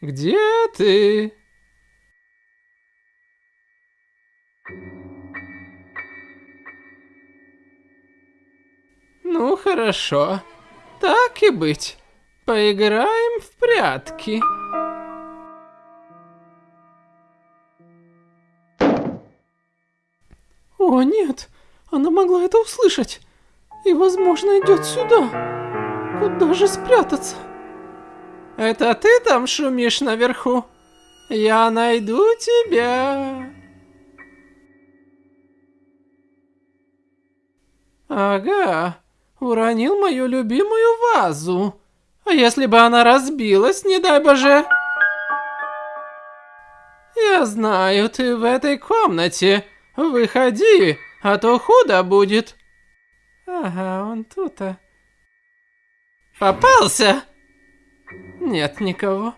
Где ты? Ну хорошо, так и быть. Поиграем в прятки. О нет, она могла это услышать. И возможно идет сюда. Куда же спрятаться? Это ты там шумишь наверху? Я найду тебя. Ага, уронил мою любимую вазу. А если бы она разбилась, не дай боже? Я знаю, ты в этой комнате. Выходи, а то худо будет. Ага, он тут-то. Попался? Нет никого.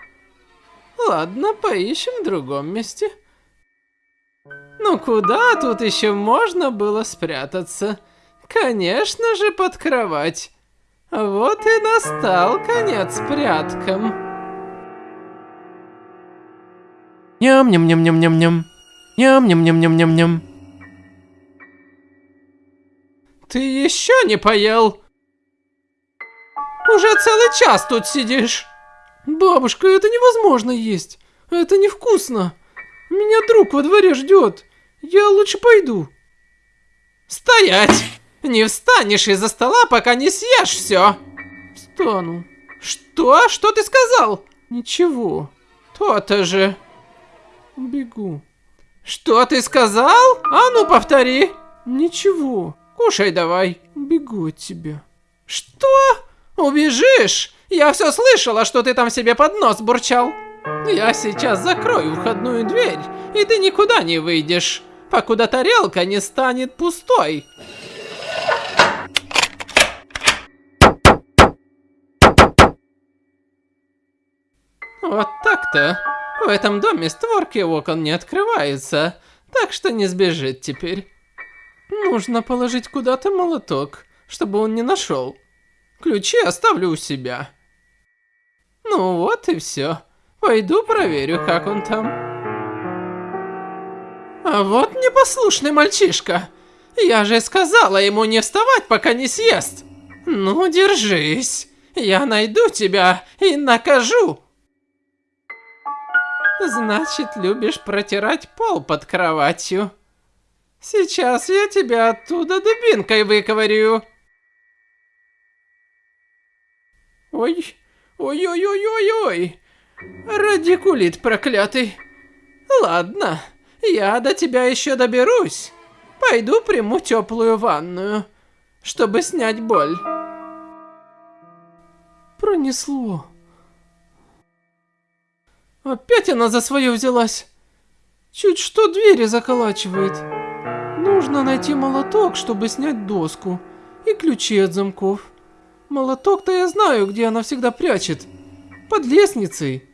Ладно, поищем в другом месте. Ну куда тут еще можно было спрятаться? Конечно же под кровать. Вот и настал конец пряткам. Ням-ням-ням-ням-ням-ням. Ням-ням-ням-ням-ням-ням. Ты еще не поел? Уже целый час тут сидишь. Бабушка, это невозможно есть. Это невкусно. Меня друг во дворе ждет. Я лучше пойду. Стоять! Не встанешь из-за стола, пока не съешь все. Встану. Что? Что ты сказал? Ничего. То-то же. Бегу. Что ты сказал? А ну повтори. Ничего. Кушай давай. Бегу от тебя. Что? Убежишь? Я все слышала, что ты там себе под нос бурчал. Я сейчас закрою входную дверь, и ты никуда не выйдешь, покуда тарелка не станет пустой. Вот так-то. В этом доме створки окон не открываются, так что не сбежит теперь. Нужно положить куда-то молоток, чтобы он не нашел. Ключи оставлю у себя. Ну вот и все. Пойду проверю, как он там. А вот непослушный мальчишка. Я же сказала ему не вставать, пока не съест. Ну, держись. Я найду тебя и накажу. Значит, любишь протирать пол под кроватью. Сейчас я тебя оттуда дубинкой выковырю. Ой, ой-ой-ой-ой-ой. Радикулит проклятый. Ладно, я до тебя еще доберусь. Пойду приму теплую ванную, чтобы снять боль. Пронесло. Опять она за свое взялась. Чуть что двери заколачивает. Нужно найти молоток, чтобы снять доску. И ключи от замков. Молоток-то я знаю, где она всегда прячет. Под лестницей.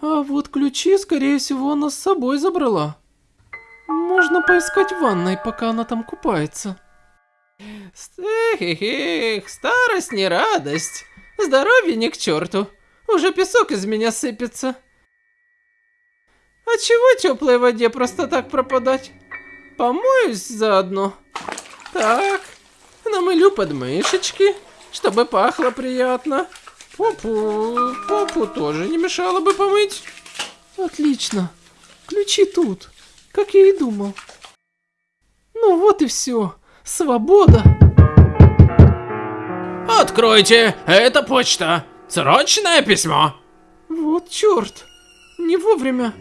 А вот ключи, скорее всего, она с собой забрала. Можно поискать в ванной, пока она там купается. Эх, старость не радость. Здоровье не к черту. Уже песок из меня сыпется. А чего теплой воде просто так пропадать? Помоюсь заодно. Так, намылю подмышечки, чтобы пахло приятно. Попу, попу тоже не мешало бы помыть. Отлично. Ключи тут, как я и думал. Ну вот и все. Свобода. Откройте, это почта. Срочное письмо. Вот черт. Не вовремя.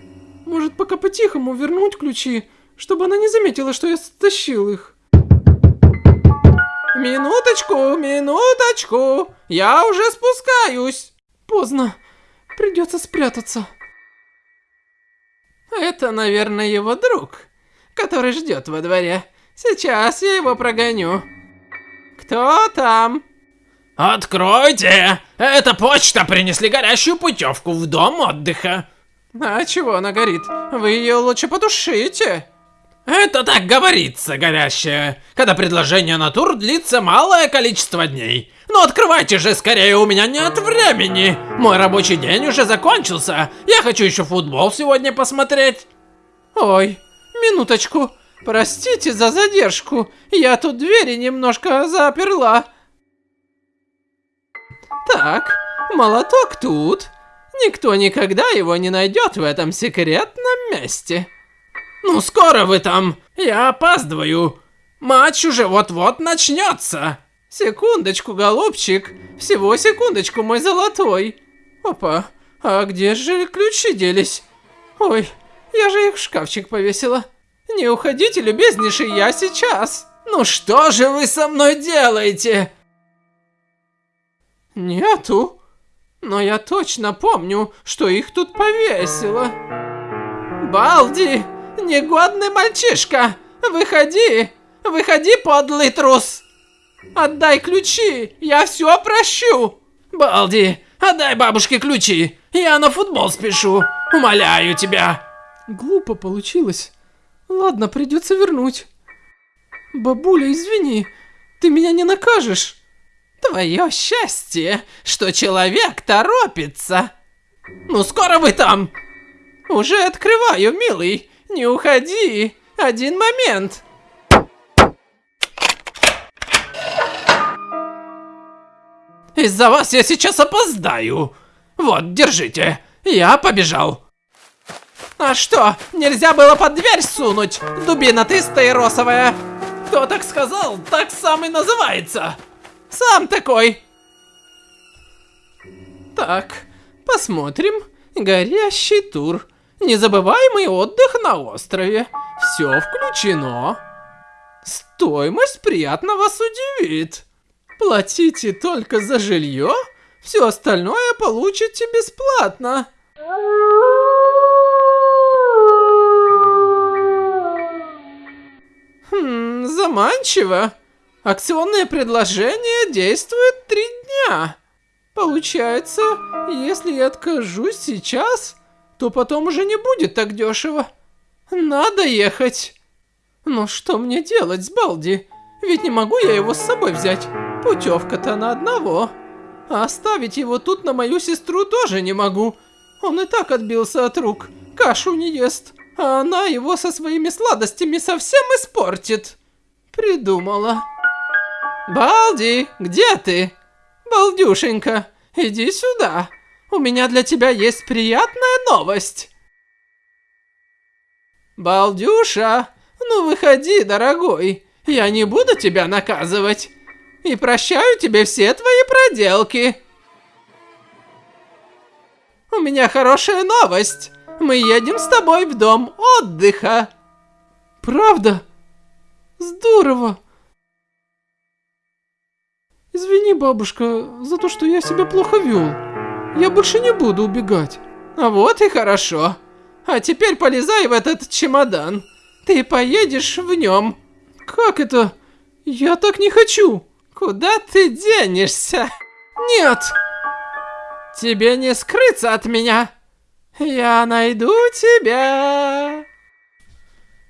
Может, пока по-тихому вернуть ключи, чтобы она не заметила, что я стащил их. Минуточку, минуточку. Я уже спускаюсь. Поздно. Придется спрятаться. Это, наверное, его друг, который ждет во дворе. Сейчас я его прогоню. Кто там? Откройте! Это почта принесли горящую путевку в дом отдыха. А чего она горит? Вы ее лучше потушите. Это так говорится, горящая, когда предложение на тур длится малое количество дней. Ну открывайте же скорее, у меня нет времени. Мой рабочий день уже закончился. Я хочу еще футбол сегодня посмотреть. Ой, минуточку. Простите за задержку. Я тут двери немножко заперла. Так, молоток тут. Никто никогда его не найдет в этом секретном месте. Ну скоро вы там. Я опаздываю. Матч уже вот-вот начнется. Секундочку, голубчик. Всего секундочку, мой золотой. Опа, а где же ключи делись? Ой, я же их в шкафчик повесила. Не уходите, любезнейший, я сейчас. Ну что же вы со мной делаете? Нету. Но я точно помню, что их тут повесила. Балди, негодный мальчишка, выходи, выходи, подлый трус. Отдай ключи, я все прощу. Балди, отдай бабушке ключи, я на футбол спешу, умоляю тебя. Глупо получилось. Ладно, придется вернуть. Бабуля, извини, ты меня не накажешь. Твое счастье, что человек торопится. Ну скоро вы там. Уже открываю, милый. Не уходи. Один момент. Из-за вас я сейчас опоздаю. Вот, держите. Я побежал. А что, нельзя было под дверь сунуть? Дубина ты стаиросовая. Кто так сказал, так сам и называется. Сам такой. Так, посмотрим. Горящий тур. Незабываемый отдых на острове. Все включено. Стоимость приятно вас удивит. Платите только за жилье, все остальное получите бесплатно. Хм, заманчиво. Акционное предложение действует три дня. Получается, если я откажусь сейчас, то потом уже не будет так дешево. Надо ехать. Но что мне делать с Балди? Ведь не могу я его с собой взять. Путевка-то на одного. А оставить его тут на мою сестру тоже не могу. Он и так отбился от рук. Кашу не ест. А она его со своими сладостями совсем испортит. Придумала. Балди, где ты? Балдюшенька, иди сюда. У меня для тебя есть приятная новость. Балдюша, ну выходи, дорогой. Я не буду тебя наказывать. И прощаю тебе все твои проделки. У меня хорошая новость. Мы едем с тобой в дом отдыха. Правда? Здорово. Извини, бабушка, за то, что я себя плохо вел. Я больше не буду убегать. А вот и хорошо. А теперь полезай в этот чемодан. Ты поедешь в нем. Как это? Я так не хочу. Куда ты денешься? Нет! Тебе не скрыться от меня. Я найду тебя.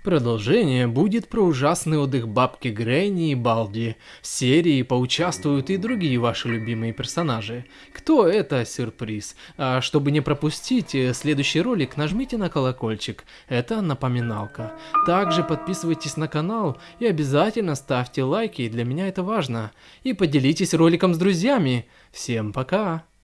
Продолжение будет про ужасный отдых бабки Грэнни и Балди. В серии поучаствуют и другие ваши любимые персонажи. Кто это? Сюрприз. А чтобы не пропустить э, следующий ролик, нажмите на колокольчик. Это напоминалка. Также подписывайтесь на канал и обязательно ставьте лайки, для меня это важно. И поделитесь роликом с друзьями. Всем пока!